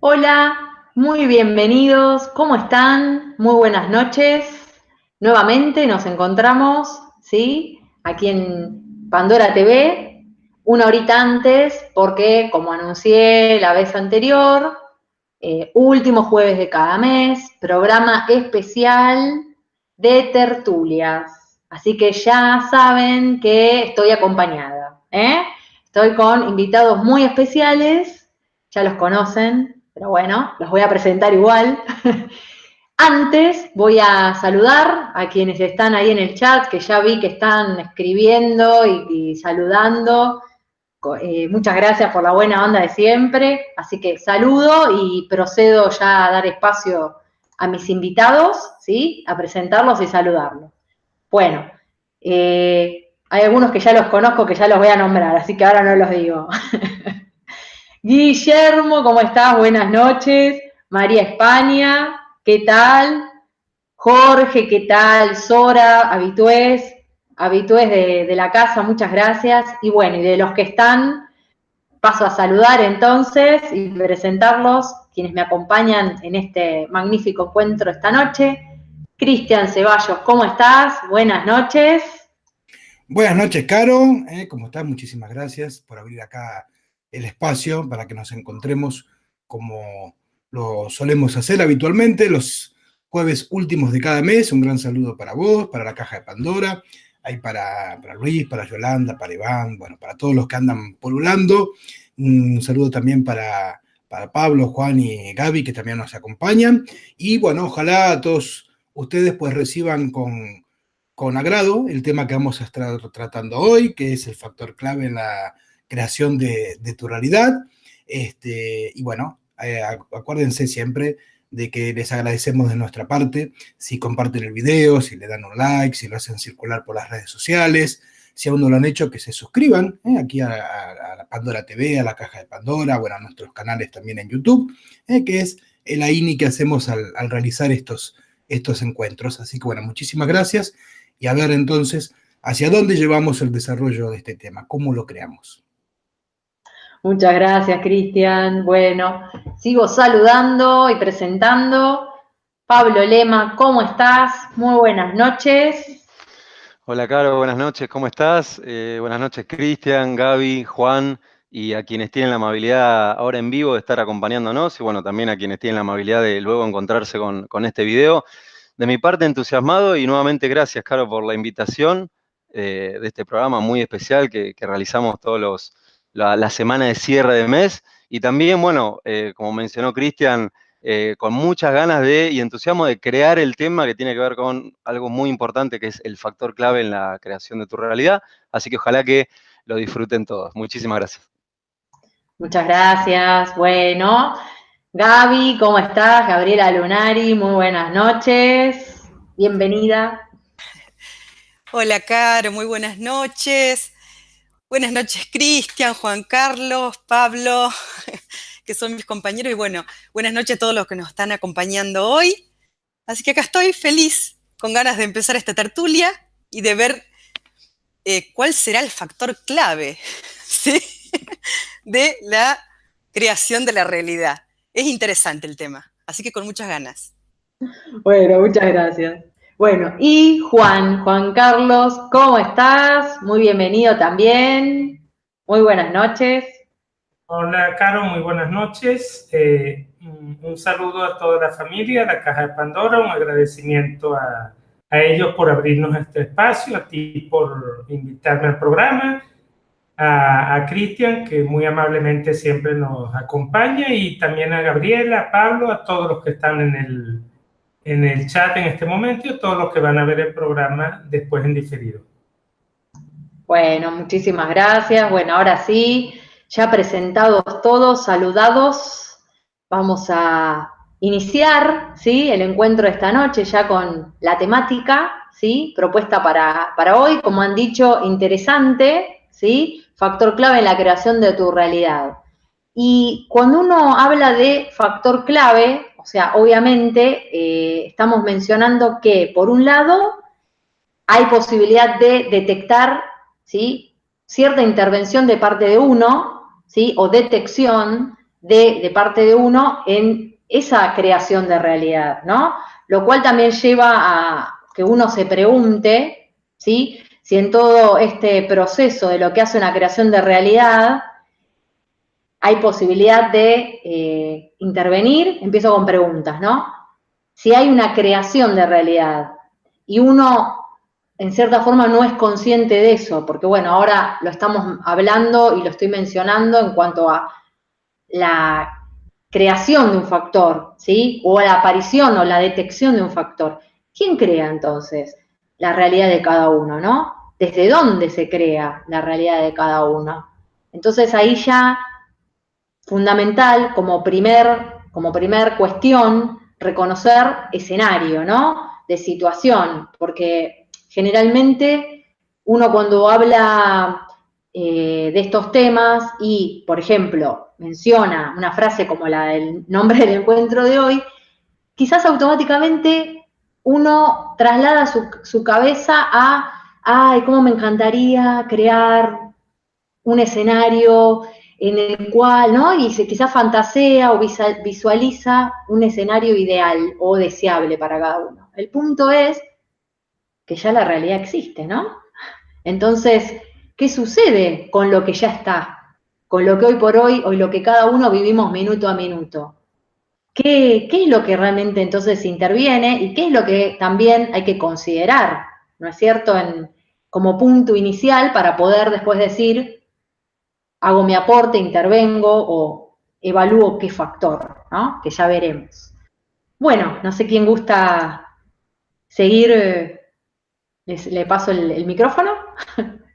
Hola, muy bienvenidos, ¿cómo están? Muy buenas noches. Nuevamente nos encontramos, ¿sí? Aquí en Pandora TV, una horita antes, porque como anuncié la vez anterior, eh, último jueves de cada mes, programa especial de tertulias. Así que ya saben que estoy acompañada. ¿eh? Estoy con invitados muy especiales, ya los conocen, pero bueno, los voy a presentar igual. Antes voy a saludar a quienes están ahí en el chat, que ya vi que están escribiendo y, saludando. Eh, muchas gracias por la buena onda de siempre. Así que saludo y procedo ya a dar espacio a mis invitados, ¿sí? A presentarlos y saludarlos. Bueno, eh, hay algunos que ya los conozco, que ya los voy a nombrar, así que ahora no los digo. Guillermo, ¿cómo estás? Buenas noches. María España, ¿qué tal? Jorge, ¿qué tal? Sora, habitués, habitués de, la casa, muchas gracias. Y bueno, y de los que están, paso a saludar entonces y presentarlos, quienes me acompañan en este magnífico encuentro esta noche. Cristian Ceballos, ¿cómo estás? Buenas noches. Buenas noches, Caro. ¿eh? ¿Cómo estás? Muchísimas gracias por abrir acá el espacio para que nos encontremos como lo solemos hacer habitualmente los jueves últimos de cada mes. Un gran saludo para vos, para la Caja de Pandora, para, para Luis, para Yolanda, para Iván, bueno, para todos los que andan polulando. Un saludo también para, para Pablo, Juan y Gaby, que también nos acompañan. Y bueno, ojalá todos ustedes pues reciban con, con agrado el tema que vamos a estar tratando hoy, que es el factor clave en la creación de, tu realidad. Este, y bueno, eh, acuérdense siempre de que les agradecemos de nuestra parte si comparten el video, si le dan un like, si lo hacen circular por las redes sociales, si aún no lo han hecho, que se suscriban eh, aquí a, Pandora TV, a la Caja de Pandora, bueno, a nuestros canales también en YouTube, eh, que es el AINI que hacemos al, al realizar estos, estos encuentros. Así que bueno, muchísimas gracias y a ver entonces hacia dónde llevamos el desarrollo de este tema, cómo lo creamos. Muchas gracias, Cristian. Bueno, sigo saludando y presentando. Pablo Lema, ¿cómo estás? Muy buenas noches. Hola, Caro, buenas noches, ¿cómo estás? Eh, buenas noches, Cristian, Gaby, Juan y a quienes tienen la amabilidad ahora en vivo de estar acompañándonos y bueno, también a quienes tienen la amabilidad de luego encontrarse con, este video. De mi parte, entusiasmado y nuevamente gracias, Caro, por la invitación eh, de este programa muy especial que, realizamos todos los, la, semana de cierre de mes y también, bueno, eh, como mencionó Cristian, eh, con muchas ganas de y entusiasmo de crear el tema que tiene que ver con algo muy importante que es el factor clave en la creación de tu realidad. Así que ojalá que lo disfruten todos. Muchísimas gracias. Muchas gracias. Bueno, Gaby, ¿cómo estás? Gabriela Lunari, muy buenas noches. Bienvenida. Hola, Caro, muy buenas noches. Buenas noches, Cristian, Juan Carlos, Pablo, que son mis compañeros. Y bueno, buenas noches a todos los que nos están acompañando hoy. Así que acá estoy feliz, con ganas de empezar esta tertulia y de ver eh, cuál será el factor clave. De la creación de la realidad. Es interesante el tema, así que con muchas ganas. Bueno, muchas gracias. Bueno, y Juan, Juan Carlos, ¿cómo estás? Muy bienvenido también. Muy buenas noches. Hola, Caro, muy buenas noches. Eh, un saludo a toda la familia, a la Caja de Pandora, un agradecimiento a, a ellos por abrirnos este espacio, a ti por invitarme al programa a, Cristian, que muy amablemente siempre nos acompaña, y también a Gabriela, a Pablo, a todos los que están en el, en el chat en este momento y todos los que van a ver el programa después en diferido. Bueno, muchísimas gracias. Bueno, ahora sí, ya presentados todos, saludados, vamos a iniciar ¿sí? el encuentro de esta noche ya con la temática ¿sí? propuesta para, para hoy, como han dicho, interesante, ¿sí? factor clave en la creación de tu realidad. Y cuando uno habla de factor clave, o sea, obviamente eh, estamos mencionando que, por un lado, hay posibilidad de detectar ¿sí? cierta intervención de parte de uno, ¿sí? o detección de, de parte de uno en esa creación de realidad, ¿no? Lo cual también lleva a que uno se pregunte, ¿sí? Si en todo este proceso de lo que hace una creación de realidad hay posibilidad de eh, intervenir, empiezo con preguntas, ¿no? Si hay una creación de realidad y uno en cierta forma no es consciente de eso, porque bueno, ahora lo estamos hablando y lo estoy mencionando en cuanto a la creación de un factor, ¿sí? O la aparición o la detección de un factor. ¿Quién crea entonces la realidad de cada uno, no? ¿Desde dónde se crea la realidad de cada uno? Entonces ahí ya fundamental como primer, como cuestión reconocer escenario, ¿no? De situación, porque generalmente uno cuando habla eh, de estos temas y, por ejemplo, menciona una frase como la del nombre del encuentro de hoy, quizás automáticamente uno traslada su, su cabeza a, ay, cómo me encantaría crear un escenario en el cual, ¿no? Y se quizás fantasea o visualiza un escenario ideal o deseable para cada uno. El punto es que ya la realidad existe, ¿no? Entonces, ¿qué sucede con lo que ya está? Con lo que hoy por hoy, hoy lo que cada uno vivimos minuto a minuto. ¿Qué, qué es lo que realmente entonces interviene y qué es lo que también hay que considerar, ¿no es cierto?, en, como punto inicial para poder después decir, hago mi aporte, intervengo o evalúo qué factor, ¿no? Que ya veremos. Bueno, no sé quién gusta seguir, eh, le paso el, micrófono.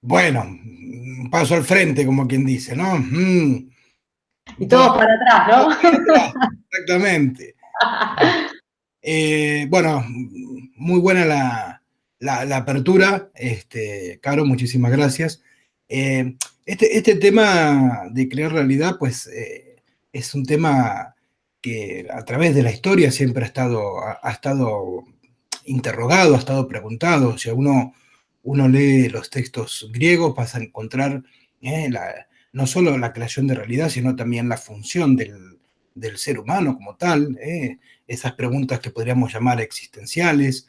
Bueno, paso al frente, como quien dice, ¿no? Mm. Y todos para atrás, ¿no? Exactamente. Eh, bueno, muy buena la, apertura, este, Caro, muchísimas gracias. Eh, este, este, tema de crear realidad, pues, eh, es un tema que a través de la historia siempre ha estado, ha, estado interrogado, ha estado preguntado. Si uno, uno lee los textos griegos, vas a encontrar eh, no solo la creación de realidad, sino también la función del, del ser humano como tal, esas preguntas que podríamos llamar existenciales,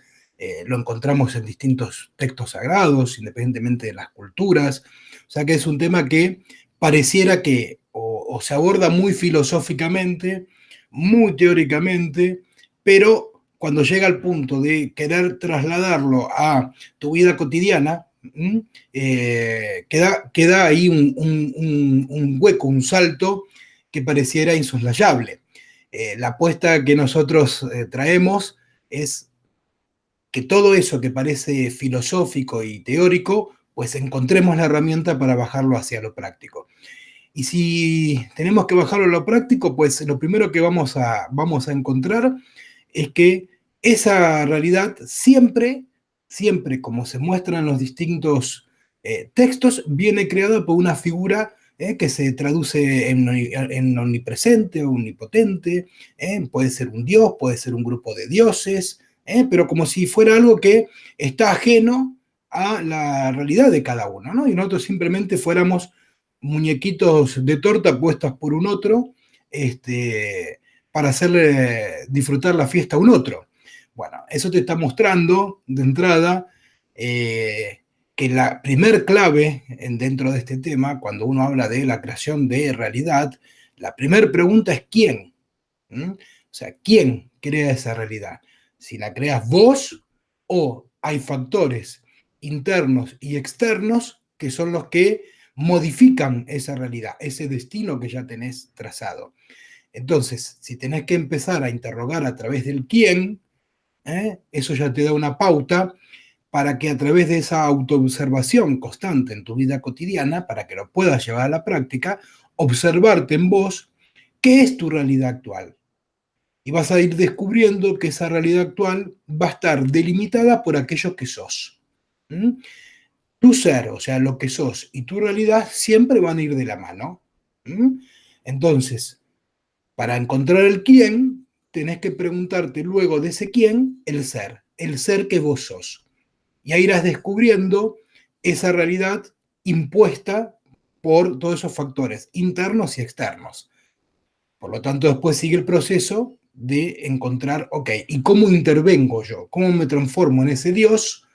lo encontramos en distintos textos sagrados, independientemente de las culturas, o sea que es un tema que pareciera que o, se aborda muy filosóficamente, muy teóricamente, pero cuando llega al punto de querer trasladarlo a tu vida cotidiana, eh, queda, queda, ahí un, hueco, un salto que pareciera insoslayable. Eh, la apuesta que nosotros eh, traemos es que todo eso que parece filosófico y teórico pues encontremos la herramienta para bajarlo hacia lo práctico. Y si tenemos que bajarlo a lo práctico, pues lo primero que vamos a, vamos a encontrar es que esa realidad siempre, siempre, como se muestra en los distintos eh, textos, viene creada por una figura eh, que se traduce en, omnipresente o omnipotente, eh, puede ser un dios, puede ser un grupo de dioses, pero como si fuera algo que está ajeno a la realidad de cada uno, ¿no? Y nosotros simplemente fuéramos muñequitos de torta puestas por un otro este, para hacerle disfrutar la fiesta a un otro. Bueno, eso te está mostrando de entrada eh, que la primer clave en, dentro de este tema, cuando uno habla de la creación de realidad, la primera pregunta es ¿quién? ¿Mm? O sea, ¿quién crea esa realidad? Si la creas vos o hay factores internos y externos que son los que modifican esa realidad, ese destino que ya tenés trazado. Entonces, si tenés que empezar a interrogar a través del quién, ¿eh? eso ya te da una pauta para que a través de esa autoobservación constante en tu vida cotidiana, para que lo puedas llevar a la práctica, observarte en vos qué es tu realidad actual. Y vas a ir descubriendo que esa realidad actual va a estar delimitada por aquello que sos. Tu ser, o sea, lo que sos y tu realidad siempre van a ir de la mano. Entonces, para encontrar el quién, tenés que preguntarte luego de ese quién, el ser, el ser que vos sos. Y ahí irás descubriendo esa realidad impuesta por todos esos factores internos y externos. Por lo tanto, después sigue el proceso de encontrar, ok, ¿y cómo intervengo yo? ¿Cómo me transformo en ese Dios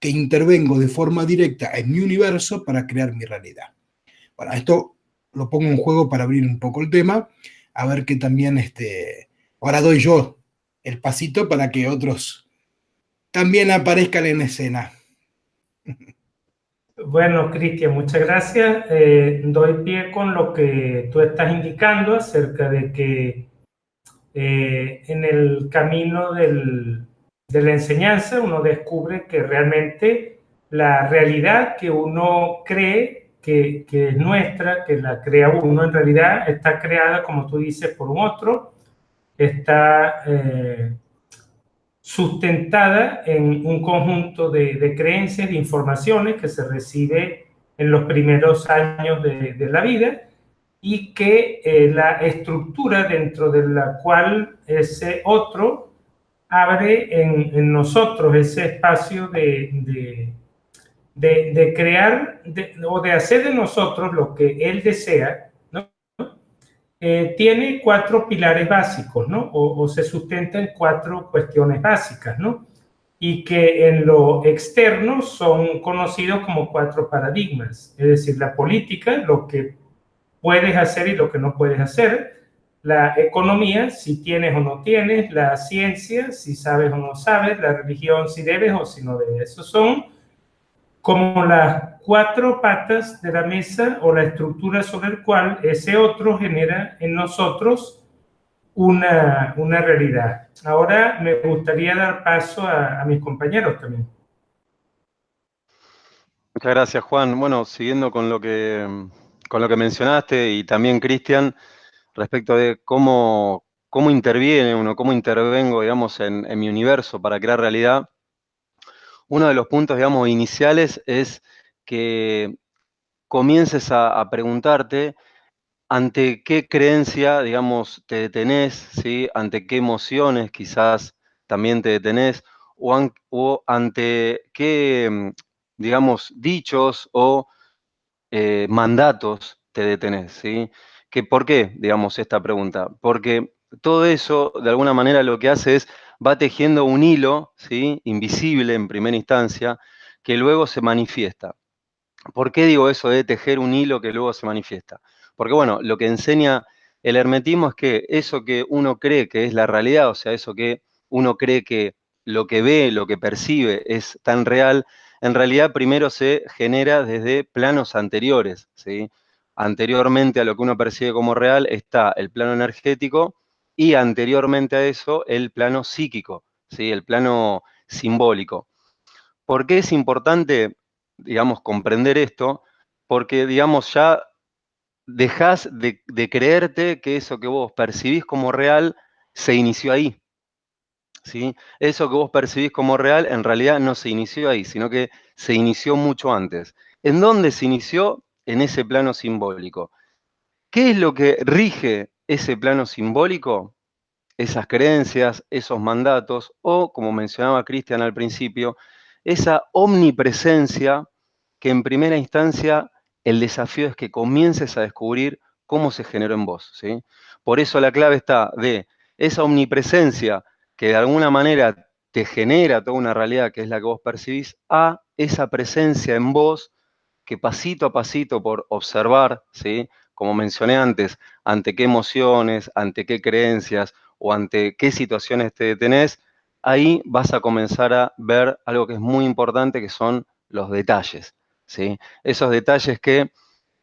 que intervengo de forma directa en mi universo para crear mi realidad? Bueno, esto lo pongo en juego para abrir un poco el tema, a ver que también, este, ahora doy yo el pasito para que otros también aparezcan en escena. Bueno, Cristian, muchas gracias. Eh, doy pie con lo que tú estás indicando acerca de que eh, en el camino del, de la enseñanza uno descubre que realmente la realidad que uno cree que, es nuestra, que la crea uno, en realidad está creada, como tú dices, por un otro, está eh, sustentada en un conjunto de, creencias, de informaciones que se recibe en los primeros años de, la vida y que eh, la estructura dentro de la cual ese otro abre en, nosotros ese espacio de, de crear o de hacer de nosotros lo que él desea eh, tiene cuatro pilares básicos, ¿no? O, se sustenta en cuatro cuestiones básicas, ¿no? Y que en lo externo son conocidos como cuatro paradigmas, es decir, la política, lo que puedes hacer y lo que no puedes hacer, la economía, si tienes o no tienes, la ciencia, si sabes o no sabes, la religión, si debes o si no debes. Esos son como las cuatro patas de la mesa o la estructura sobre el cual ese otro genera en nosotros una, una realidad. Ahora me gustaría dar paso a, mis compañeros también. Muchas gracias, Juan. Bueno, siguiendo con lo que, con lo que mencionaste y también Cristian, respecto de cómo, cómo interviene uno, cómo intervengo, digamos, en, mi universo para crear realidad, uno de los puntos, digamos, iniciales es que comiences a, preguntarte ante qué creencia, digamos, te detenés, ¿sí? ante qué emociones quizás también te detenés, o, ante qué, digamos, dichos o eh, mandatos te detenés. ¿sí? ¿Que, ¿Por qué, digamos, esta pregunta? Porque todo eso, de alguna manera, lo que hace es va tejiendo un hilo, ¿sí? invisible en primera instancia, que luego se manifiesta. ¿Por qué digo eso de tejer un hilo que luego se manifiesta? Porque, bueno, lo que enseña el hermetismo es que eso que uno cree que es la realidad, o sea, eso que uno cree que lo que ve, lo que percibe es tan real, en realidad primero se genera desde planos anteriores, ¿sí? Anteriormente a lo que uno percibe como real está el plano energético, y anteriormente a eso el plano psíquico, ¿sí? el plano simbólico. ¿Por qué es importante, digamos, comprender esto? Porque, digamos, ya dejás de, creerte que eso que vos percibís como real se inició ahí. ¿sí? Eso que vos percibís como real en realidad no se inició ahí, sino que se inició mucho antes. ¿En dónde se inició? En ese plano simbólico. ¿Qué es lo que rige ese plano simbólico, esas creencias, esos mandatos, o, como mencionaba Cristian al principio, esa omnipresencia que en primera instancia el desafío es que comiences a descubrir cómo se generó en vos. ¿sí? Por eso la clave está de esa omnipresencia que de alguna manera te genera toda una realidad que es la que vos percibís, a esa presencia en vos que pasito a pasito por observar, ¿sí? como mencioné antes, ante qué emociones, ante qué creencias o ante qué situaciones te detenés, ahí vas a comenzar a ver algo que es muy importante, que son los detalles. ¿sí? Esos detalles que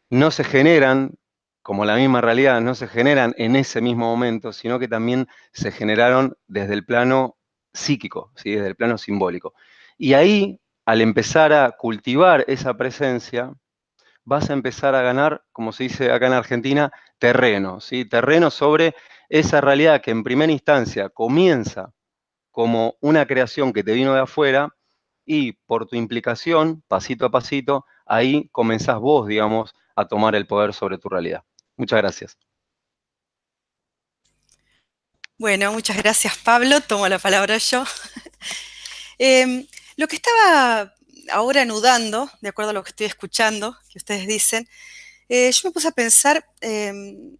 no se generan, como la misma realidad, no se generan en ese mismo momento, sino que también se generaron desde el plano psíquico, ¿sí? desde el plano simbólico. Y ahí, al empezar a cultivar esa presencia, vas a empezar a ganar, como se dice acá en Argentina, terreno, ¿sí? terreno sobre esa realidad que en primera instancia comienza como una creación que te vino de afuera y por tu implicación, pasito a pasito, ahí comenzás vos, digamos, a tomar el poder sobre tu realidad. Muchas gracias. Bueno, muchas gracias Pablo, tomo la palabra yo. Em, lo que estaba ahora anudando, de acuerdo a lo que estoy escuchando, que ustedes dicen, eh, yo me puse a pensar em,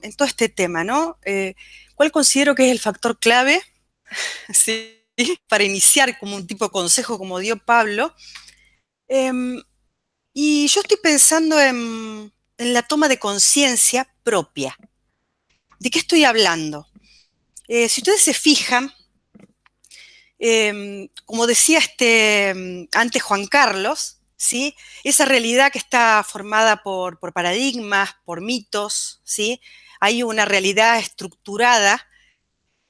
en todo este tema, ¿no? Eh, ¿Cuál considero que es el factor clave para iniciar como un tipo de consejo como dio Pablo? Em, y yo estoy pensando en, la toma de conciencia propia. ¿De qué estoy hablando? Eh, si ustedes se fijan, em, como decía este, antes Juan Carlos, ¿sí? Esa realidad que está formada por, paradigmas, por mitos, ¿sí? Hay una realidad estructurada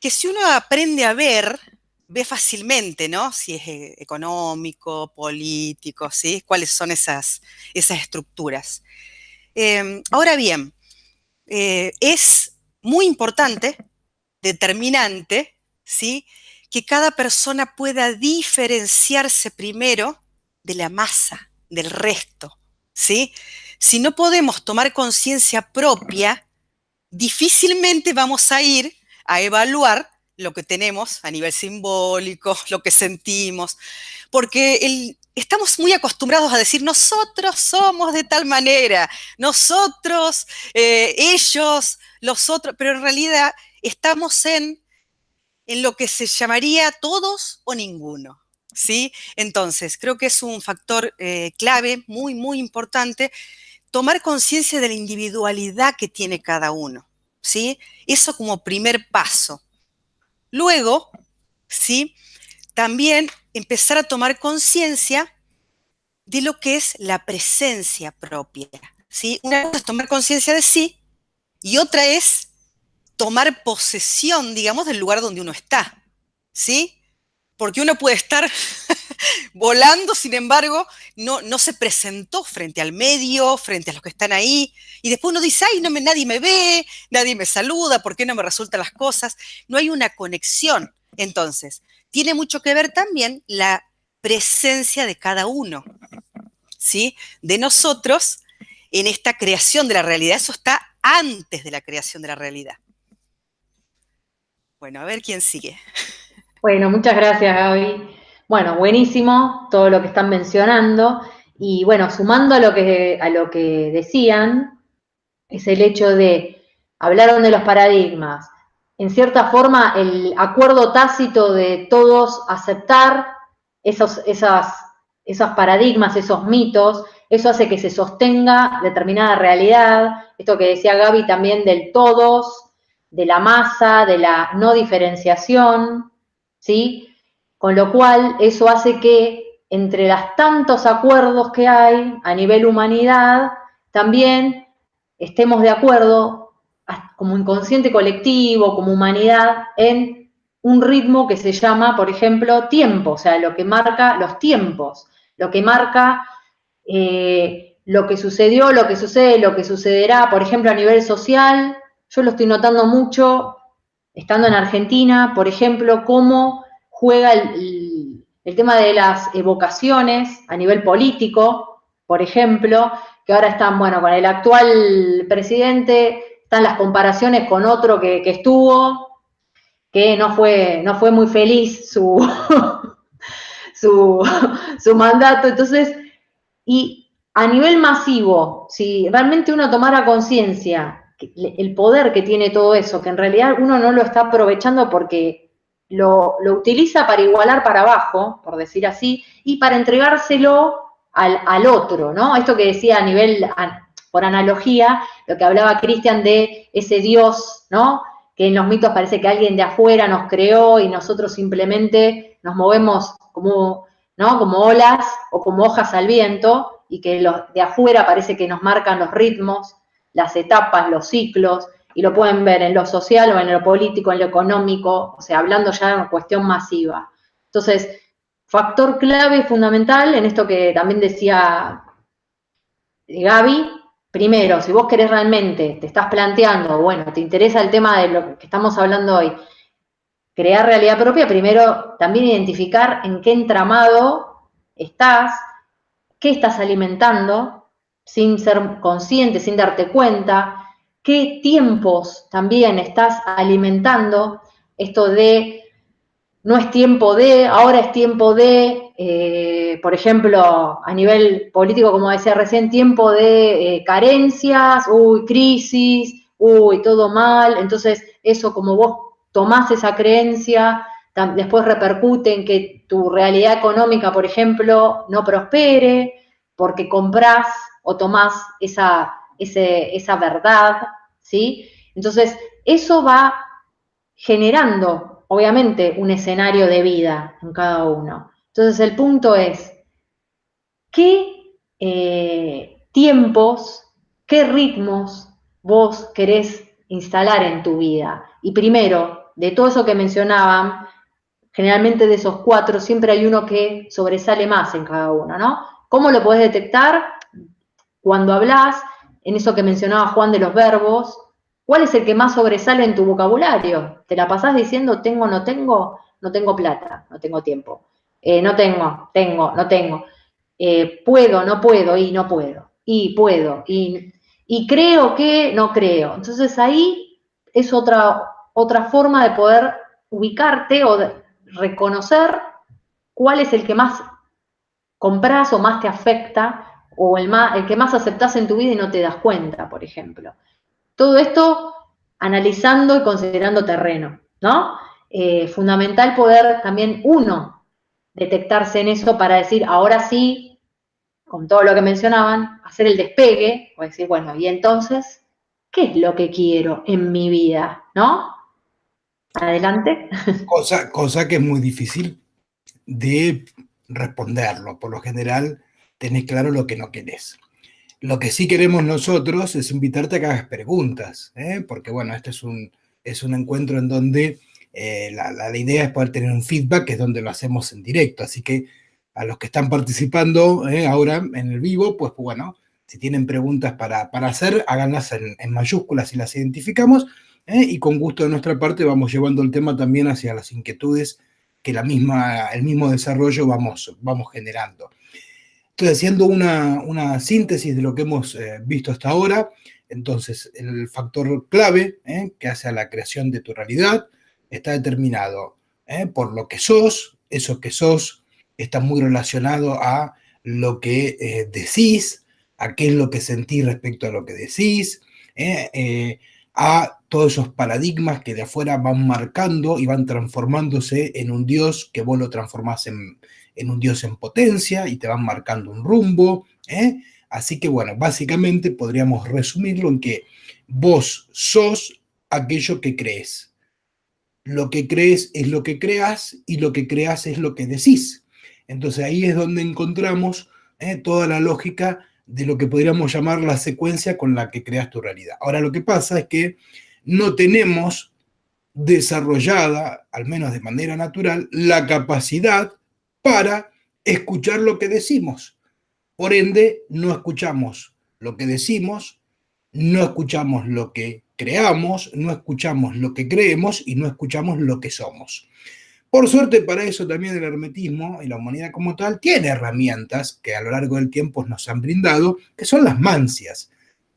que si uno aprende a ver, ve fácilmente, ¿no? Si es eh, económico, político, ¿sí? Cuáles son esas, esas estructuras. Em, ahora bien, eh, es muy importante, determinante, ¿sí? Que cada persona pueda diferenciarse primero de la masa, del resto, ¿sí? Si no podemos tomar conciencia propia, difícilmente vamos a ir a evaluar lo que tenemos a nivel simbólico, lo que sentimos, porque estamos muy acostumbrados a decir nosotros somos de tal manera, nosotros, eh, ellos, los otros, pero en realidad estamos en, en lo que se llamaría todos o ninguno. ¿sí? Entonces, creo que es un factor eh, clave, muy, muy importante, tomar conciencia de la individualidad que tiene cada uno, ¿sí? Eso como primer paso. Luego, ¿sí? También empezar a tomar conciencia de lo que es la presencia propia, ¿sí? Una cosa es tomar conciencia de sí y otra es tomar posesión, digamos, del lugar donde uno está, ¿sí? porque uno puede estar volando, sin embargo, no, no se presentó frente al medio, frente a los que están ahí, y después uno dice, ay, no me, nadie me ve, nadie me saluda, ¿por qué no me resultan las cosas? No hay una conexión. Entonces, tiene mucho que ver también la presencia de cada uno, ¿sí? De nosotros en esta creación de la realidad. Eso está antes de la creación de la realidad. Bueno, a ver quién sigue. Bueno, muchas gracias, Gaby. Bueno, buenísimo todo lo que están mencionando. Y bueno, sumando a lo que, a lo que decían, es el hecho de, hablaron de los paradigmas. En cierta forma, el acuerdo tácito de todos aceptar esos, esos paradigmas, esos mitos, eso hace que se sostenga determinada realidad. Esto que decía Gaby también del todos, de la masa, de la no diferenciación. ¿sí? Con lo cual, eso hace que entre los tantos acuerdos que hay a nivel humanidad, también estemos de acuerdo como inconsciente colectivo, como humanidad, en un ritmo que se llama, por ejemplo, tiempo, o sea, lo que marca los tiempos, lo que marca eh, lo que sucedió, lo que sucede, lo que sucederá, por ejemplo, a nivel social, yo lo estoy notando mucho estando en Argentina, por ejemplo, cómo juega el, tema de las evocaciones a nivel político, por ejemplo, que ahora están, bueno, con el actual presidente, están las comparaciones con otro que, estuvo, que no fue, no fue muy feliz su, su, su mandato. Entonces, y a nivel masivo, si realmente uno tomara conciencia el poder que tiene todo eso, que en realidad uno no lo está aprovechando porque lo, utiliza para igualar para abajo, por decir así, y para entregárselo al, otro, ¿no? Esto que decía a nivel, por analogía, lo que hablaba Cristian de ese Dios, ¿no? Que en los mitos parece que alguien de afuera nos creó y nosotros simplemente nos movemos como, ¿no? Como olas o como hojas al viento y que los de afuera parece que nos marcan los ritmos las etapas, los ciclos, y lo pueden ver en lo social o en lo político, en lo económico, o sea, hablando ya de una cuestión masiva. Entonces, factor clave fundamental en esto que también decía Gaby, primero, si vos querés realmente, te estás planteando, bueno, te interesa el tema de lo que estamos hablando hoy, crear realidad propia, primero también identificar en qué entramado estás, qué estás alimentando, sin ser consciente, sin darte cuenta, qué tiempos también estás alimentando esto de no es tiempo de, ahora es tiempo de, eh, por ejemplo, a nivel político, como decía recién, tiempo de eh, carencias, uy, crisis, uy, todo mal, entonces eso como vos tomás esa creencia, después repercute en que tu realidad económica, por ejemplo, no prospere, porque comprás o tomás esa, esa verdad, ¿sí? Entonces, eso va generando, obviamente, un escenario de vida en cada uno. Entonces, el punto es, ¿qué eh, tiempos, qué ritmos vos querés instalar en tu vida? Y primero, de todo eso que mencionaban, generalmente de esos cuatro siempre hay uno que sobresale más en cada uno, ¿no? ¿Cómo lo podés detectar? Cuando hablas, en eso que mencionaba Juan de los verbos, ¿cuál es el que más sobresale en tu vocabulario? ¿Te la pasás diciendo tengo, no tengo? No tengo plata, no tengo tiempo. Eh, no tengo, tengo, no tengo. Eh, puedo, no puedo, y no puedo. Y puedo, y, y creo que no creo. Entonces ahí es otra, otra forma de poder ubicarte o reconocer cuál es el que más compras o más te afecta o el, más, el que más aceptas en tu vida y no te das cuenta, por ejemplo. Todo esto analizando y considerando terreno, ¿no? Eh, fundamental poder también uno detectarse en eso para decir, ahora sí, con todo lo que mencionaban, hacer el despegue, o decir, bueno, y entonces, ¿qué es lo que quiero en mi vida? ¿No? Adelante. Cosa, cosa que es muy difícil de responderlo. Por lo general, tenés claro lo que no querés. Lo que sí queremos nosotros es invitarte a que hagas preguntas, ¿eh? porque bueno, este es un, es un encuentro en donde eh, la, la, idea es poder tener un feedback, que es donde lo hacemos en directo. Así que a los que están participando ¿eh? ahora en el vivo, pues bueno, si tienen preguntas para, para hacer, háganlas en, en mayúsculas y las identificamos y con gusto de nuestra parte vamos llevando el tema también hacia las inquietudes que la misma, el mismo desarrollo vamos, vamos generando. Entonces, haciendo una, una síntesis de lo que hemos eh, visto hasta ahora, entonces el factor clave ¿eh? que hace a la creación de tu realidad está determinado por lo que sos, eso que sos está muy relacionado a lo que decís, a qué es lo que sentís respecto a lo que decís, a todos esos paradigmas que de afuera van marcando y van transformándose en un Dios que vos lo transformás en, un Dios en potencia y te van marcando un rumbo. ¿eh? Así que bueno, básicamente podríamos resumirlo en que vos sos aquello que crees. Lo que crees es lo que creas y lo que creas es lo que decís. Entonces ahí es donde encontramos ¿eh? toda la lógica de lo que podríamos llamar la secuencia con la que creas tu realidad. Ahora lo que pasa es que no tenemos desarrollada, al menos de manera natural, la capacidad para escuchar lo que decimos. Por ende, no escuchamos lo que decimos, no escuchamos lo que creamos, no escuchamos lo que creemos y no escuchamos lo que somos. Por suerte, para eso también el hermetismo y la humanidad como tal tiene herramientas que a lo largo del tiempo nos han brindado, que son las mancias,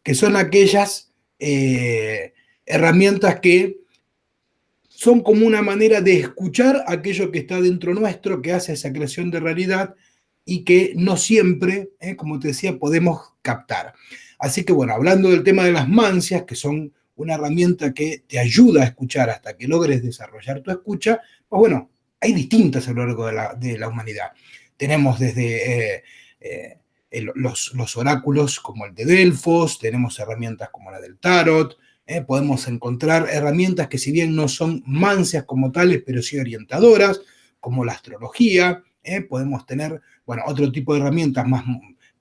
que son aquellas eh, herramientas que son como una manera de escuchar aquello que está dentro nuestro, que hace esa creación de realidad y que no siempre, eh, como te decía, podemos captar. Así que bueno, hablando del tema de las mancias, que son una herramienta que te ayuda a escuchar hasta que logres desarrollar tu escucha, pues bueno, hay distintas a lo largo de la, humanidad. Tenemos desde eh, eh, los, los, oráculos como el de Delfos, tenemos herramientas como la del Tarot, eh, podemos encontrar herramientas que si bien no son mancias como tales, pero sí orientadoras, como la astrología, podemos tener, bueno, otro tipo de herramientas más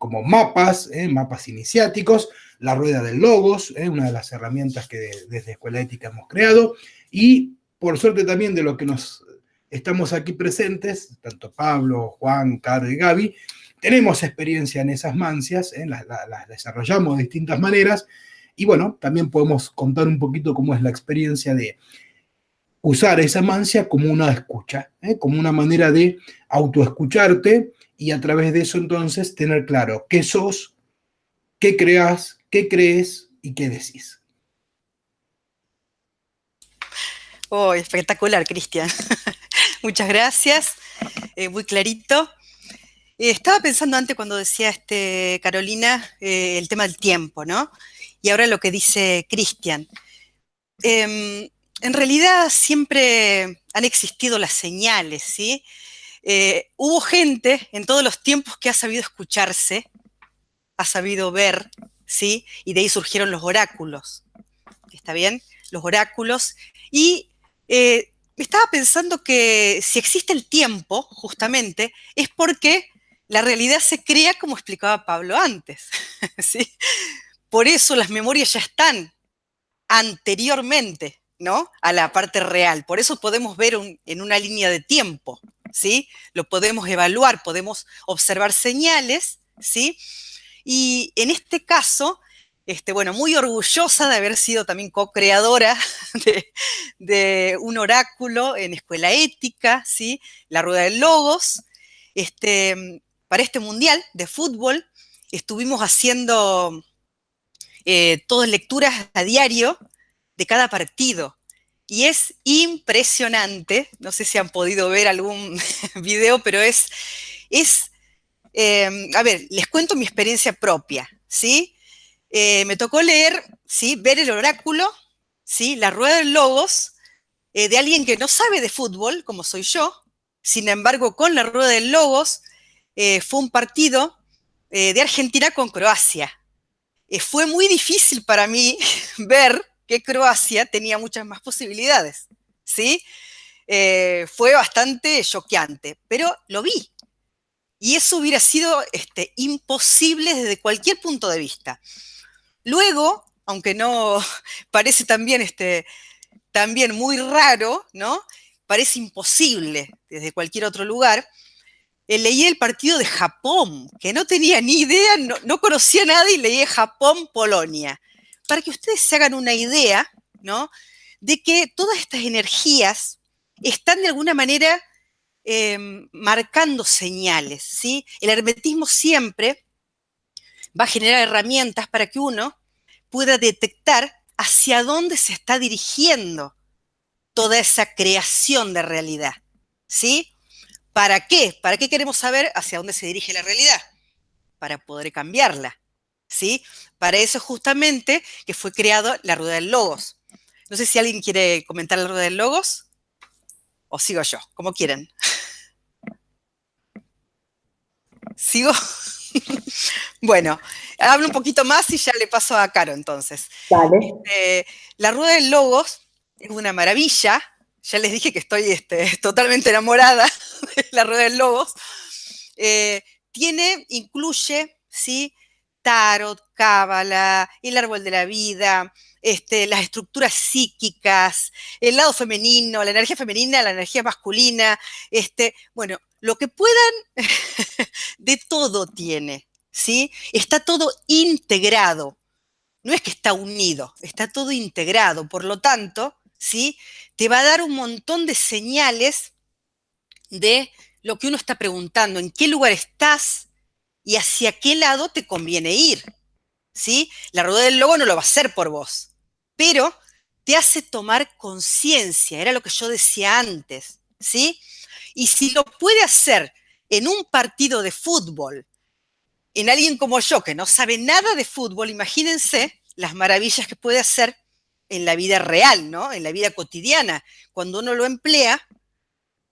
como mapas, mapas iniciáticos, la rueda del logos, una de las herramientas que desde Escuela Ética hemos creado, y por suerte también de lo que nos estamos aquí presentes, tanto Pablo, Juan, Caro y Gaby, tenemos experiencia en esas mancias, ¿eh? las, desarrollamos de distintas maneras, y bueno, también podemos contar un poquito cómo es la experiencia de usar esa mancia como una escucha, ¿eh? como una manera de autoescucharte y a través de eso entonces tener claro qué sos, qué creas, qué crees y qué decís. Oh, espectacular, Cristian. Muchas gracias. Eh, muy clarito. Eh, estaba pensando antes cuando decía este, Carolina eh, el tema del tiempo, ¿no? Y ahora lo que dice Cristian. Em, en realidad siempre han existido las señales, ¿sí? Eh, hubo gente en todos los tiempos que ha sabido escucharse, ha sabido ver, ¿sí? Y de ahí surgieron los oráculos, ¿está bien? Los oráculos. Y estaba pensando que si existe el tiempo, justamente, es porque la realidad se crea como explicaba Pablo antes. ¿sí? Por eso las memorias ya están anteriormente ¿no? a la parte real. Por eso podemos ver en una línea de tiempo. ¿Sí? Lo podemos evaluar, podemos observar señales. ¿sí? Y en este caso, este, bueno, muy orgullosa de haber sido también co-creadora de, un oráculo en Escuela Ética, ¿sí? La Rueda de Logos. Este, para este mundial de fútbol estuvimos haciendo eh, todas lecturas a diario de cada partido. Y es impresionante, no sé si han podido ver algún video, pero es, es eh, a ver, les cuento mi experiencia propia, ¿sí? Eh, me tocó leer, ¿sí? Ver el oráculo, ¿sí? La rueda de logos de alguien que no sabe de fútbol, como soy yo. Sin embargo, con la rueda de logos eh, fue un partido eh, de Argentina con Croacia. Eh, fue muy difícil para mí ver que Croacia tenía muchas más posibilidades, ¿sí? fue bastante choqueante, pero lo vi. Y eso hubiera sido este, imposible desde cualquier punto de vista. Luego, aunque no parece también, este, también muy raro, ¿no? Parece imposible desde cualquier otro lugar, eh, leí el partido de Japón, que no tenía ni idea, no, conocía nada y leí Japón-Polonia. Para que ustedes se hagan una idea, ¿no? De que todas estas energías están de alguna manera em, marcando señales, ¿sí? El hermetismo siempre va a generar herramientas para que uno pueda detectar hacia dónde se está dirigiendo toda esa creación de realidad, ¿sí? ¿Para qué? ¿Para qué queremos saber hacia dónde se dirige la realidad? Para poder cambiarla. ¿Sí? Para eso justamente que fue creado la rueda del logos. No sé si alguien quiere comentar la rueda del logos o sigo yo, como quieran. ¿Sigo? bueno, hablo un poquito más y ya le paso a Caro entonces. Este, la rueda del logos es una maravilla, ya les dije que estoy este, totalmente enamorada de la rueda del logos, eh, tiene, incluye, ¿sí? Tarot, cábala, el árbol de la vida, este, las estructuras psíquicas, el lado femenino, la energía femenina, la energía masculina, este, bueno, lo que puedan, de todo tiene, ¿sí? Está todo integrado. No es que está unido, está todo integrado. Por lo tanto, ¿sí? Te va a dar un montón de señales de lo que uno está preguntando, en qué lugar estás y hacia qué lado te conviene ir. ¿Sí? La rueda del logo no lo va a hacer por vos, pero te hace tomar conciencia, era lo que yo decía antes, ¿sí? Y si lo puede hacer en un partido de fútbol, en alguien como yo que no sabe nada de fútbol, imagínense las maravillas que puede hacer en la vida real, ¿no? En la vida cotidiana, cuando uno lo emplea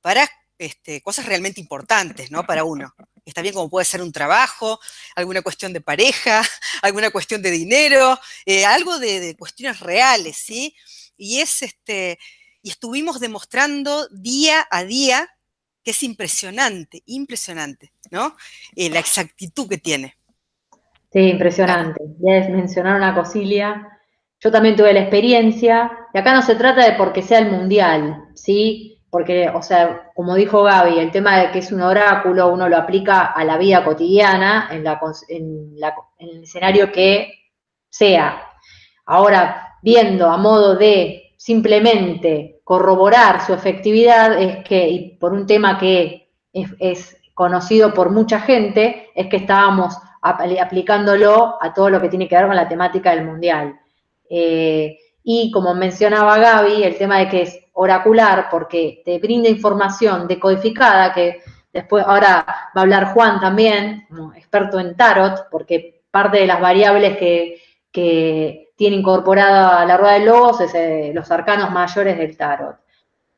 para este, cosas realmente importantes, ¿no? Para uno. Está bien como puede ser un trabajo, alguna cuestión de pareja, alguna cuestión de dinero, eh, algo de, cuestiones reales, ¿sí? Y es este, y estuvimos demostrando día a día que es impresionante, impresionante, ¿no? Eh, la exactitud que tiene. Sí, impresionante. Ya mencionar una cosilla yo también tuve la experiencia, y acá no se trata de porque sea el mundial, ¿sí? Porque, o sea, como dijo Gaby, el tema de que es un oráculo, uno lo aplica a la vida cotidiana, en, el escenario que sea. Ahora, viendo a modo de simplemente corroborar su efectividad, es que, y por un tema que es, es conocido por mucha gente, es que estábamos aplicándolo a todo lo que tiene que ver con la temática del mundial. Eh, y como mencionaba Gaby, el tema de que es oracular porque te brinda información decodificada que Después, ahora va a hablar Juan también, experto en tarot, porque parte de las variables que, tiene incorporada la rueda de logos es eh, los arcanos mayores del tarot.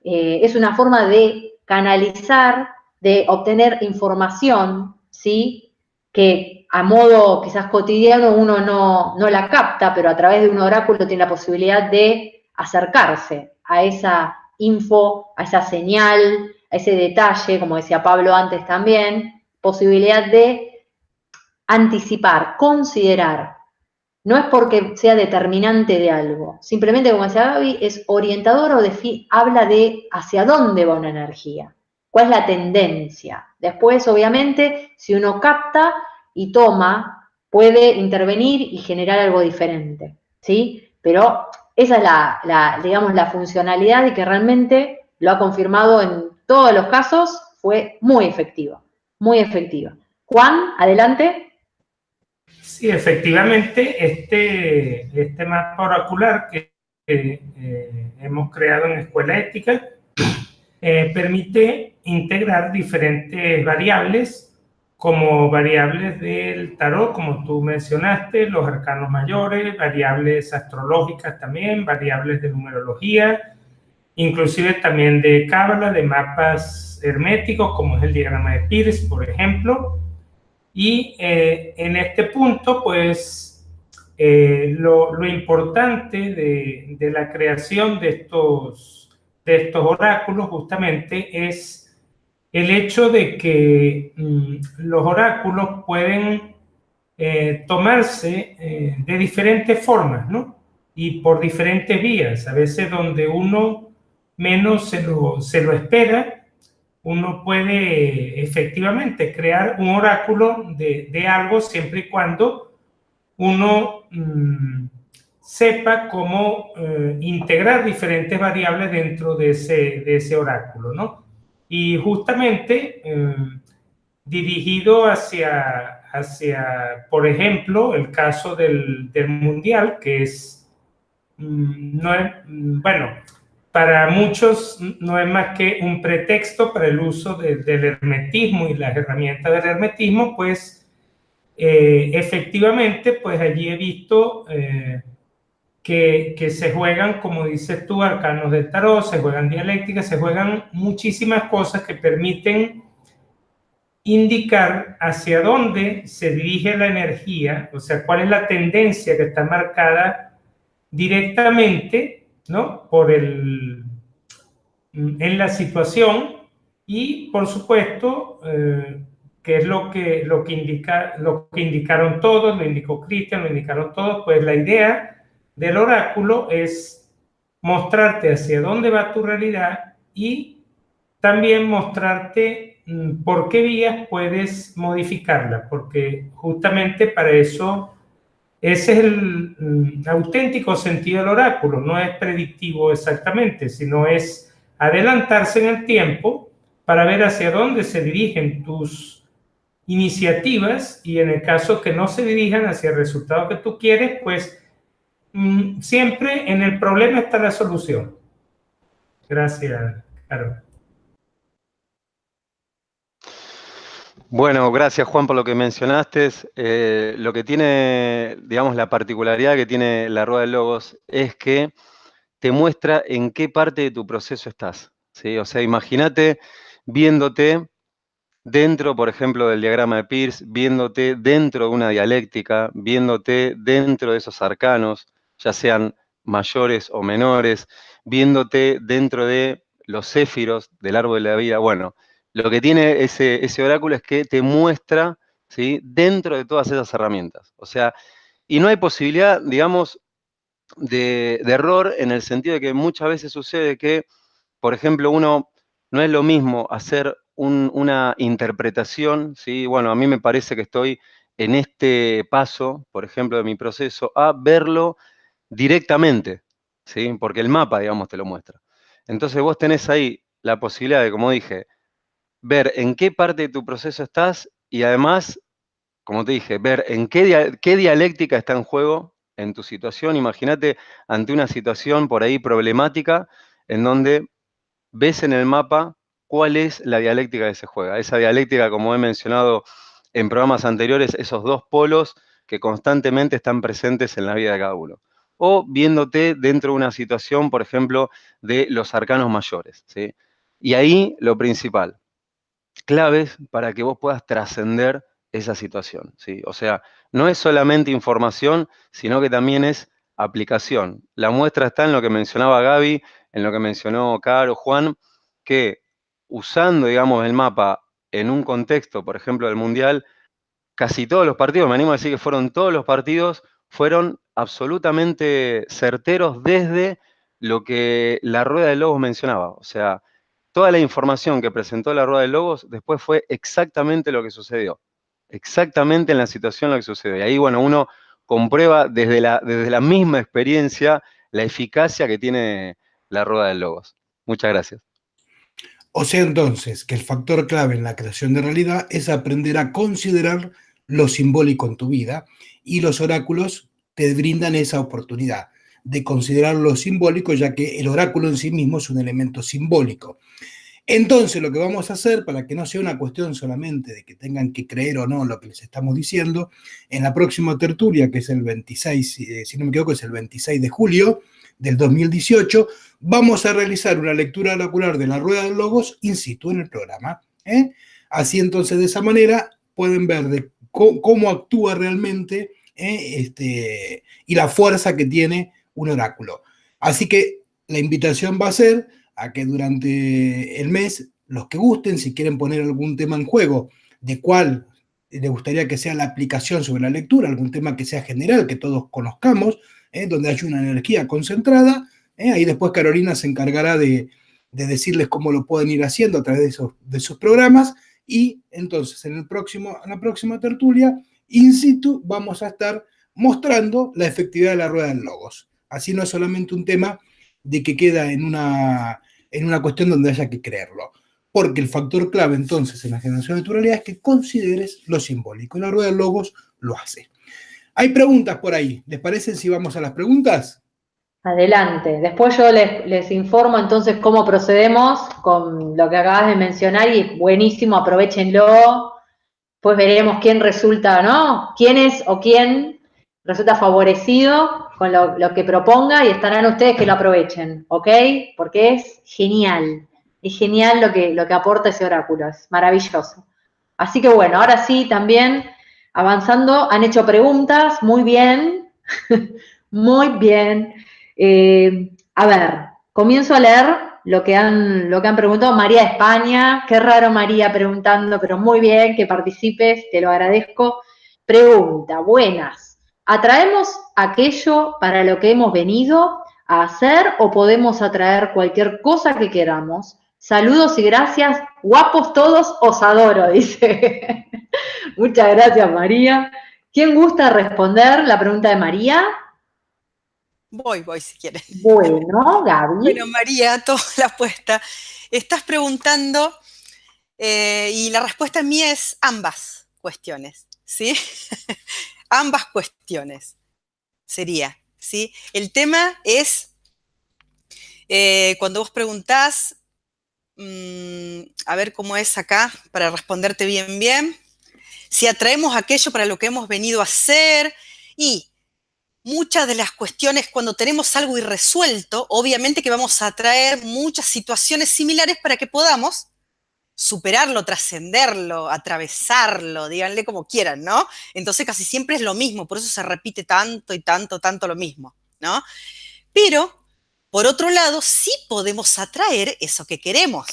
Eh, es una forma de canalizar, de obtener información, ¿sí? Que a modo quizás cotidiano uno no, no la capta, pero a través de un oráculo tiene la posibilidad de acercarse a esa info, a esa señal, a ese detalle, como decía Pablo antes también, posibilidad de anticipar, considerar. No es porque sea determinante de algo, simplemente como decía Gaby, es orientador o habla de hacia dónde va una energía, cuál es la tendencia. Después, obviamente, si uno capta y toma, puede intervenir y generar algo diferente, ¿sí? Pero esa es la, digamos, la funcionalidad y que realmente lo ha confirmado en todos los casos, fue muy efectiva, muy efectiva. Juan, adelante. Sí, efectivamente, este, este mapa oracular que eh, hemos creado en Escuela Ética eh, permite integrar diferentes variables como variables del tarot, como tú mencionaste, los arcanos mayores, variables astrológicas también, variables de numerología, inclusive también de cábala, de mapas herméticos, como es el diagrama de Pierce, por ejemplo. Y eh, en este punto, pues, eh, lo, importante de, de, la creación de estos, de estos oráculos justamente es el hecho de que mm, los oráculos pueden eh, tomarse eh, de diferentes formas, ¿no? Y por diferentes vías, a veces donde uno menos se lo, espera, uno puede efectivamente crear un oráculo de, algo siempre y cuando uno mm, sepa cómo eh, integrar diferentes variables dentro de ese, de ese oráculo, ¿no? Y justamente em, dirigido hacia, hacia, por ejemplo, el caso del, Mundial, que es, mm, no es, mm, bueno, para muchos no es más que un pretexto para el uso del hermetismo y las herramientas del hermetismo, pues eh, efectivamente, pues allí he visto eh, que, se juegan, como dices tú, arcanos del tarot, se juegan dialécticas, se juegan muchísimas cosas que permiten indicar hacia dónde se dirige la energía, o sea, cuál es la tendencia que está marcada directamente, ¿no? Por el, en la situación y, por supuesto, eh, que es lo que, lo, que indica, lo que indicaron todos, lo indicó Cristian, lo indicaron todos, pues la idea del oráculo es mostrarte hacia dónde va tu realidad y también mostrarte mm, por qué vías puedes modificarla, porque justamente para eso ese es el mm, auténtico sentido del oráculo, no es predictivo exactamente, sino es adelantarse en el tiempo para ver hacia dónde se dirigen tus iniciativas y en el caso que no se dirijan hacia el resultado que tú quieres, pues Mm, siempre en el problema está la solución. Gracias, Carol. Bueno, gracias Juan por lo que mencionaste. Eh, lo que tiene, digamos, la particularidad que tiene la rueda de logos es que te muestra en qué parte de tu proceso estás. ¿sí? O sea, imagínate viéndote dentro, por ejemplo, del diagrama de Peirce, viéndote dentro de una dialéctica, viéndote dentro de esos arcanos, ya sean mayores o menores, viéndote dentro de los céfiros del árbol de la vida. Bueno, lo que tiene ese, ese oráculo es que te muestra ¿sí? dentro de todas esas herramientas. O sea, y no hay posibilidad, digamos, de, error en el sentido de que muchas veces sucede que, por ejemplo, uno no es lo mismo hacer una interpretación, ¿sí? bueno, a mí me parece que estoy en este paso, por ejemplo, de mi proceso, a verlo directamente, ¿sí? Porque el mapa, digamos, te lo muestra. Entonces vos tenés ahí la posibilidad de, como dije, ver en qué parte de tu proceso estás y además, como te dije, ver en qué, qué dialéctica está en juego en tu situación. Imagínate ante una situación por ahí problemática en donde ves en el mapa cuál es la dialéctica que se juega. Esa dialéctica, como he mencionado en programas anteriores, esos dos polos que constantemente están presentes en la vida de cada uno. O viéndote dentro de una situación, por ejemplo, de los arcanos mayores. ¿sí? Y ahí lo principal, claves para que vos puedas trascender esa situación. ¿sí? O sea, no es solamente información, sino que también es aplicación. La muestra está en lo que mencionaba Gaby, en lo que mencionó Caro, Juan, que usando, digamos, el mapa en un contexto, por ejemplo, del Mundial, casi todos los partidos, me animo a decir que fueron todos los partidos, fueron absolutamente certeros desde lo que la Rueda de Lobos mencionaba. O sea, toda la información que presentó la Rueda de Lobos después fue exactamente lo que sucedió. Exactamente en la situación lo que sucedió. Y ahí, bueno, uno comprueba desde la, desde la misma experiencia la eficacia que tiene la Rueda de Lobos. Muchas gracias. O sea entonces que el factor clave en la creación de realidad es aprender a considerar lo simbólico en tu vida y los oráculos te brindan esa oportunidad de considerar lo simbólico ya que el oráculo en sí mismo es un elemento simbólico. Entonces lo que vamos a hacer para que no sea una cuestión solamente de que tengan que creer o no lo que les estamos diciendo, en la próxima tertulia que es el 26, eh, si no me equivoco es el 26 de julio, del 2018, vamos a realizar una lectura oracular de la rueda de logos in situ en el programa. ¿eh? Así entonces, de esa manera, pueden ver cómo, actúa realmente ¿eh? este, y la fuerza que tiene un oráculo. Así que la invitación va a ser a que durante el mes, los que gusten, si quieren poner algún tema en juego, de cuál les gustaría que sea la aplicación sobre la lectura, algún tema que sea general, que todos conozcamos, ¿eh? donde hay una energía concentrada. ¿eh? Ahí después Carolina se encargará de, decirles cómo lo pueden ir haciendo a través de esos, de programas. Y entonces en, el próximo, en la próxima tertulia, in situ, vamos a estar mostrando la efectividad de la rueda del logos. Así no es solamente un tema de que queda en una, en una cuestión donde haya que creerlo. Porque el factor clave entonces en la generación de tu realidad es que consideres lo simbólico. La rueda del logos lo hace. Hay preguntas por ahí. ¿Les parece si vamos a las preguntas? Adelante. Después yo les, informo entonces cómo procedemos con lo que acabas de mencionar y buenísimo, aprovechenlo. Pues veremos quién resulta, ¿no? ¿Quién es o quién resulta favorecido con lo, lo, que proponga y estarán ustedes que lo aprovechen, ¿ok? Porque es genial. Es genial lo que, lo que aporta ese oráculo. Es maravilloso. Así que bueno, ahora sí también avanzando, han hecho preguntas, muy bien, muy bien. Eh, a ver, comienzo a leer lo que, han, lo que han preguntado. María España, qué raro María preguntando, pero muy bien que participes, te lo agradezco. Pregunta, buenas. ¿Atraemos aquello para lo que hemos venido a hacer o podemos atraer cualquier cosa que queramos? Saludos y gracias. Guapos todos, os adoro, dice. Muchas gracias, María. ¿Quién gusta responder la pregunta de María? Voy, voy si quieres. Bueno, Gaby. Bueno, María, toda la apuesta. Estás preguntando eh, y la respuesta mía es ambas cuestiones, ¿sí? ambas cuestiones sería, ¿sí? El tema es, eh, cuando vos preguntás, mm, a ver cómo es acá, para responderte bien, bien si atraemos aquello para lo que hemos venido a hacer y muchas de las cuestiones, cuando tenemos algo irresuelto, obviamente que vamos a atraer muchas situaciones similares para que podamos superarlo, trascenderlo, atravesarlo, díganle como quieran, ¿no? Entonces casi siempre es lo mismo, por eso se repite tanto y tanto, tanto lo mismo, ¿no? Pero, por otro lado, sí podemos atraer eso que queremos.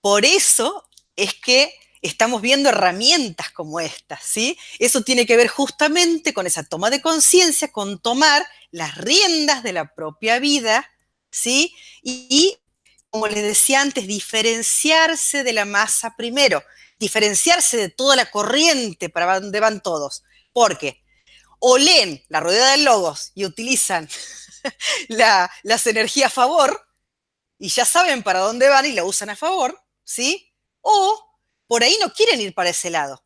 Por eso es que estamos viendo herramientas como estas, ¿sí? Eso tiene que ver justamente con esa toma de conciencia, con tomar las riendas de la propia vida, ¿sí? Y, como les decía antes, diferenciarse de la masa primero, diferenciarse de toda la corriente para donde van todos, porque o leen la rueda de logos y utilizan las energías a favor, y ya saben para dónde van y la usan a favor, ¿sí? O por ahí no quieren ir para ese lado.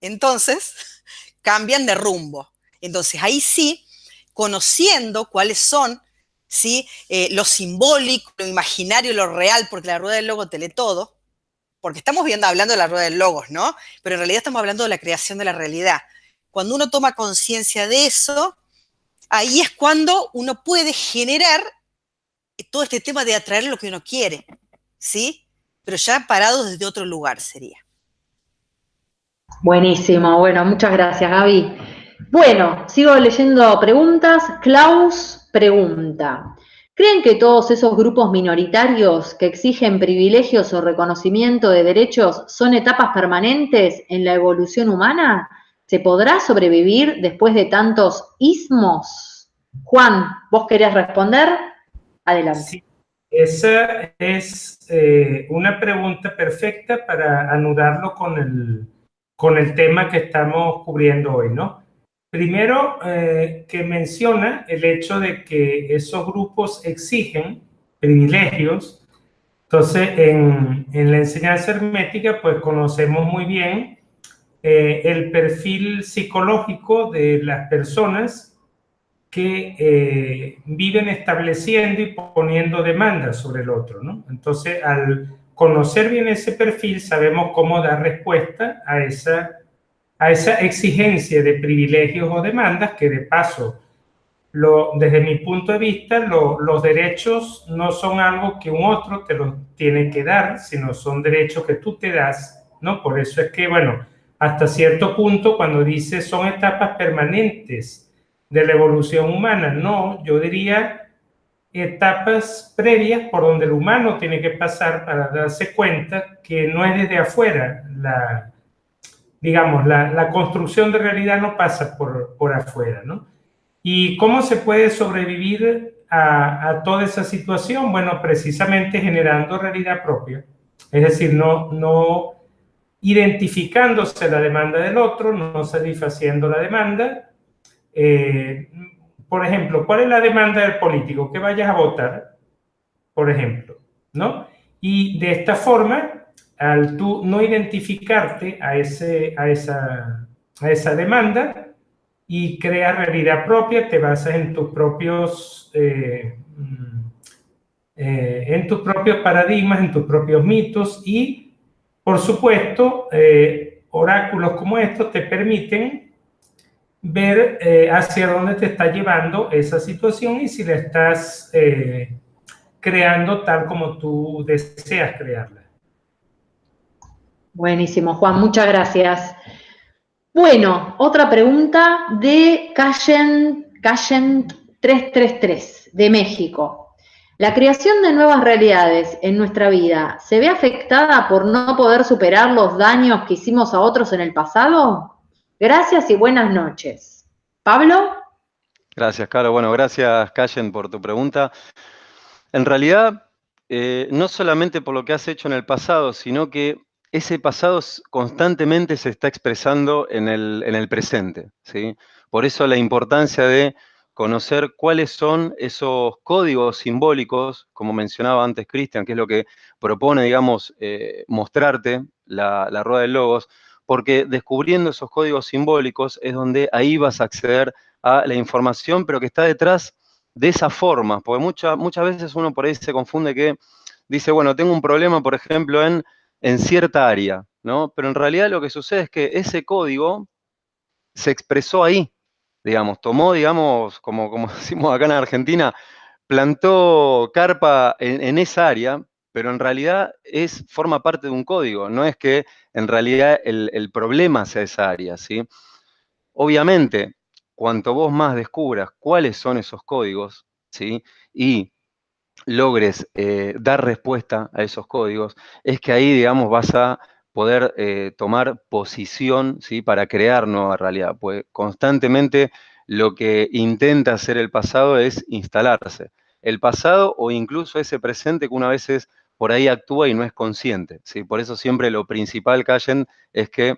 Entonces, cambian de rumbo. Entonces, ahí sí, conociendo cuáles son ¿sí? Eh, lo simbólico, lo imaginario, lo real, porque la rueda del logo te lee todo, porque estamos viendo, hablando de la rueda del logos, ¿no? Pero en realidad estamos hablando de la creación de la realidad. Cuando uno toma conciencia de eso, ahí es cuando uno puede generar todo este tema de atraer lo que uno quiere, ¿sí? Pero ya parado desde otro lugar sería. Buenísimo, bueno, muchas gracias Gaby. Bueno, sigo leyendo preguntas. Klaus pregunta, ¿creen que todos esos grupos minoritarios que exigen privilegios o reconocimiento de derechos son etapas permanentes en la evolución humana? ¿Se podrá sobrevivir después de tantos ismos? Juan, ¿vos querías responder? Adelante. Sí, esa es eh, una pregunta perfecta para anudarlo con el, con el tema que estamos cubriendo hoy, ¿no? Primero, eh, que menciona el hecho de que esos grupos exigen privilegios. Entonces, en, en la enseñanza hermética, pues conocemos muy bien eh, el perfil psicológico de las personas que eh, viven estableciendo y poniendo demandas sobre el otro, ¿no? Entonces, al conocer bien ese perfil, sabemos cómo dar respuesta a esa, a esa exigencia de privilegios o demandas que de paso, lo, desde mi punto de vista, los derechos no son algo que un otro te los tiene que dar, sino son derechos que tú te das, ¿no? Por eso es que, bueno, hasta cierto punto cuando dice son etapas permanentes de la evolución humana. No, yo diría etapas previas por donde el humano tiene que pasar para darse cuenta que no es desde afuera la, digamos, la, construcción de realidad no pasa por, por afuera, ¿no? ¿Y cómo se puede sobrevivir a, a, toda esa situación? Bueno, precisamente generando realidad propia. Es decir, no, no identificándose la demanda del otro, no satisfaciendo la demanda. Eh, por ejemplo, ¿cuál es la demanda del político? Que vayas a votar, por ejemplo, ¿no? Y de esta forma, al tú no identificarte a, ese, a, esa, a esa demanda y crear realidad propia, te basas en tus propios... Eh, mm, eh, en tus propios paradigmas, en tus propios mitos y por supuesto, eh, oráculos como estos te permiten ver eh, hacia dónde te está llevando esa situación y si la estás eh, creando tal como tú deseas crearla. Buenísimo, Juan, muchas gracias. Bueno, otra pregunta de Cayen, Cayen 333 de México. La creación de nuevas realidades en nuestra vida se ve afectada por no poder superar los daños que hicimos a otros en el pasado? Gracias y buenas noches. Pablo. Gracias, Caro. Bueno, gracias, Callen, por tu pregunta. En realidad, eh, no solamente por lo que has hecho en el pasado, sino que ese pasado constantemente se está expresando en el, en el presente. ¿sí? Por eso la importancia de conocer cuáles son esos códigos simbólicos, como mencionaba antes Cristian, que es lo que propone, digamos, eh, mostrarte la, rueda de logos, porque descubriendo esos códigos simbólicos es donde ahí vas a acceder a la información, pero que está detrás de esa forma, porque muchas veces uno por ahí se confunde que dice, bueno, tengo un problema, por ejemplo, en, en cierta área, ¿no? Pero en realidad lo que sucede es que ese código se expresó ahí, digamos, tomó, digamos, como, como decimos acá en Argentina, plantó carpa en, esa área, pero en realidad es, forma parte de un código, no es que en realidad el, problema sea esa área, ¿sí? Obviamente, cuanto vos más descubras cuáles son esos códigos, ¿sí? Y logres eh, dar respuesta a esos códigos, es que ahí, digamos, vas a poder eh, tomar posición ¿sí? para crear nueva realidad, pues constantemente lo que intenta hacer el pasado es instalarse. El pasado o incluso ese presente que una vez es, por ahí actúa y no es consciente. ¿sí? Por eso siempre lo principal, Callen, es que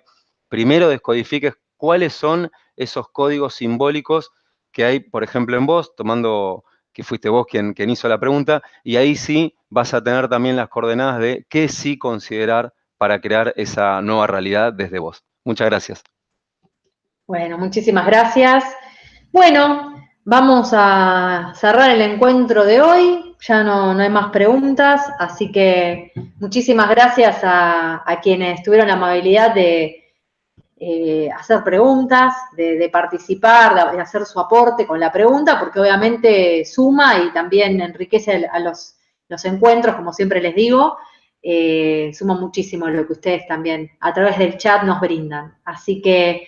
primero descodifiques cuáles son esos códigos simbólicos que hay, por ejemplo, en vos, tomando que fuiste vos quien, quien hizo la pregunta, y ahí sí vas a tener también las coordenadas de qué sí considerar para crear esa nueva realidad desde vos. Muchas gracias. Bueno, muchísimas gracias. Bueno, vamos a cerrar el encuentro de hoy. Ya no, hay más preguntas, así que muchísimas gracias a, quienes tuvieron la amabilidad de eh, hacer preguntas, de, participar, de, hacer su aporte con la pregunta, porque obviamente suma y también enriquece a los, los encuentros, como siempre les digo. Eh, suma muchísimo lo que ustedes también a través del chat nos brindan. Así que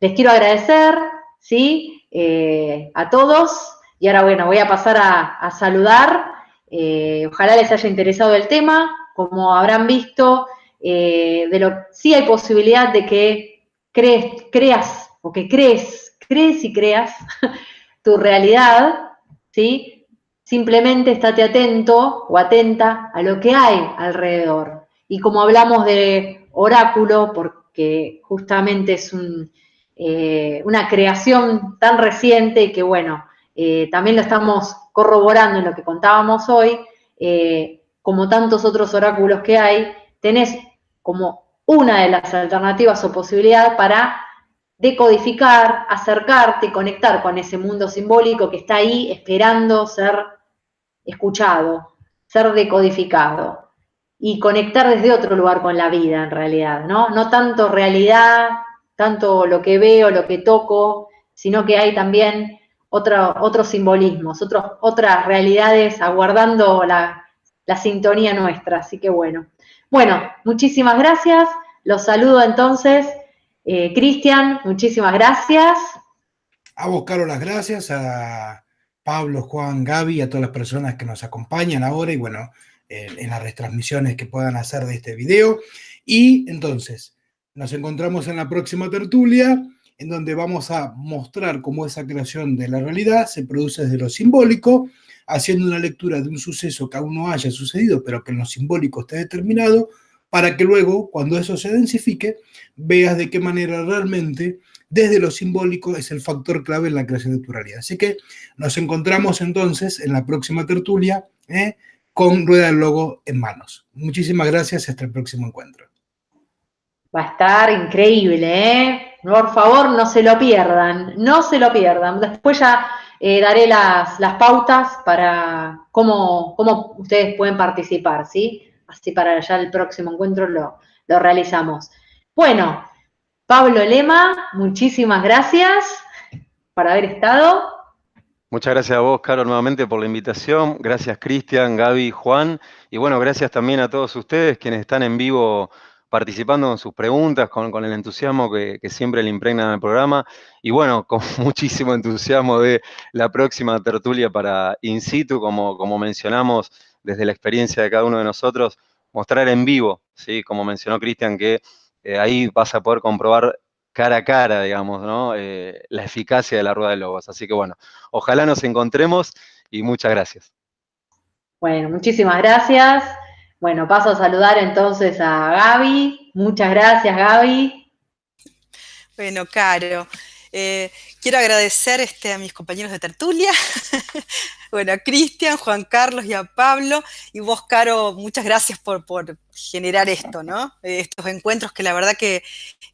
les quiero agradecer, ¿sí? Eh, a todos. Y ahora, bueno, voy a pasar a, saludar. Eh, ojalá les haya interesado el tema. Como habrán visto, de lo, sí hay posibilidad de que creas o que crees, crees y creas tu realidad, ¿sí? Simplemente estate atento o atenta a lo que hay alrededor. Y como hablamos de oráculo, porque justamente es eh, una creación tan reciente que, bueno, eh, también lo estamos corroborando en lo que contábamos hoy, eh, como tantos otros oráculos que hay, tenés como una de las alternativas o posibilidades para decodificar, acercarte, conectar con ese mundo simbólico que está ahí esperando ser escuchado, ser decodificado y conectar desde otro lugar con la vida en realidad, ¿no? No tanto realidad, tanto lo que veo, lo que toco, sino que hay también otros simbolismos, otras realidades aguardando la, sintonía nuestra, así que bueno. Bueno, muchísimas gracias, los saludo entonces. Eh, Cristian, muchísimas gracias. A vos, las gracias. A Pablo, Juan, Gaby, a todas las personas que nos acompañan ahora y bueno, en las retransmisiones que puedan hacer de este video. Y entonces, nos encontramos en la próxima tertulia, en donde vamos a mostrar cómo esa creación de la realidad se produce desde lo simbólico, haciendo una lectura de un suceso que aún no haya sucedido, pero que en lo simbólico esté determinado, para que luego, cuando eso se densifique, veas de qué manera realmente desde lo simbólico es el factor clave en la creación de tu realidad. Así que nos encontramos entonces en la próxima tertulia ¿eh? con Rueda del Logo en manos. Muchísimas gracias, hasta el próximo encuentro. Va a estar increíble, ¿eh? Por favor, no se lo pierdan, no se lo pierdan. Después ya eh, daré las, pautas para cómo, cómo, ustedes pueden participar, ¿sí? Así para ya el próximo encuentro lo, lo realizamos. Bueno, Pablo Lema, muchísimas gracias por haber estado. Muchas gracias a vos, Caro, nuevamente por la invitación. Gracias, Cristian, Gaby, Juan. Y bueno, gracias también a todos ustedes quienes están en vivo participando con sus preguntas, con, el entusiasmo que, siempre le impregnan al programa. Y bueno, con muchísimo entusiasmo de la próxima tertulia para In situ, como, como mencionamos desde la experiencia de cada uno de nosotros, mostrar en vivo, ¿sí? como mencionó Cristian, que eh, ahí vas a poder comprobar cara a cara, digamos, ¿no? Eh, la eficacia de la rueda de lobos. Así que bueno, ojalá nos encontremos y muchas gracias. Bueno, muchísimas gracias. Bueno, paso a saludar entonces a Gaby. Muchas gracias, Gaby. Bueno, Caro, eh, quiero agradecer este, a mis compañeros de tertulia, bueno, a Cristian, Juan Carlos y a Pablo. Y vos, Caro, muchas gracias por, generar esto, ¿no? Estos encuentros que la verdad que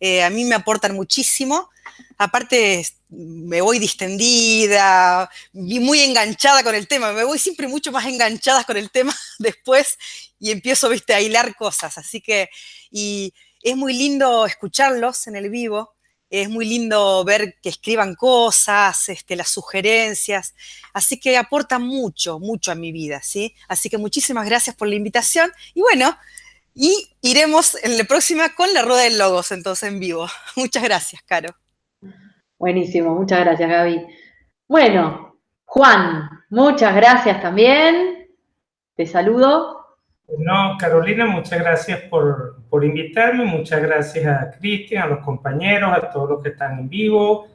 eh, a mí me aportan muchísimo. Aparte, me voy distendida, muy enganchada con el tema, me voy siempre mucho más enganchada con el tema después y empiezo, viste, a hilar cosas. Así que, y es muy lindo escucharlos en el vivo, es muy lindo ver que escriban cosas, este, las sugerencias, así que aporta mucho, mucho a mi vida, ¿sí? Así que muchísimas gracias por la invitación y bueno, y iremos en la próxima con la rueda de logos, entonces en vivo. Muchas gracias, Caro. Buenísimo, muchas gracias, Gaby. Bueno, Juan, muchas gracias también. Te saludo. No, Carolina, muchas gracias por, por invitarme, muchas gracias a Cristian, a los compañeros, a todos los que están en vivo,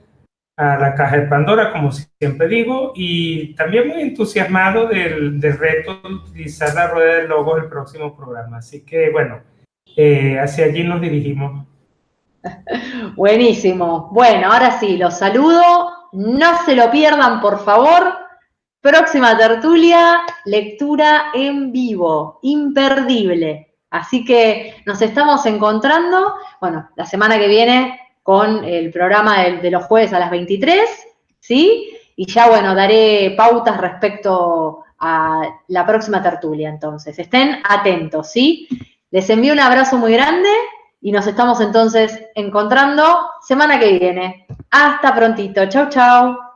a la Caja de Pandora, como siempre digo, y también muy entusiasmado del, del reto de utilizar la rueda de logos el próximo programa. Así que, bueno, eh, hacia allí nos dirigimos. Buenísimo. Bueno, ahora sí, los saludo. No se lo pierdan, por favor. Próxima tertulia, lectura en vivo, imperdible. Así que nos estamos encontrando, bueno, la semana que viene con el programa de, los jueves a las 23, ¿sí? y ya, bueno, daré pautas respecto a la próxima tertulia, entonces. Estén atentos, ¿sí? Les envío un abrazo muy grande y nos estamos entonces encontrando semana que viene. Hasta prontito. Chau, chau.